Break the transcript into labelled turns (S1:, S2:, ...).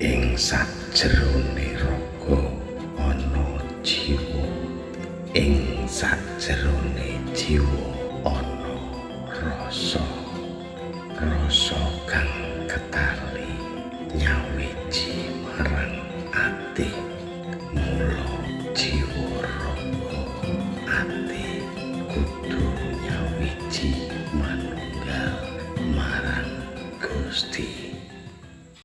S1: ing sajerone raga ana jiwa. Ing sajerone jiwa ana rasa. Rasa kang ketali nyawiji marang ati. Mula jiwa raga ati kudu nyawiji manunggal marang Gusti.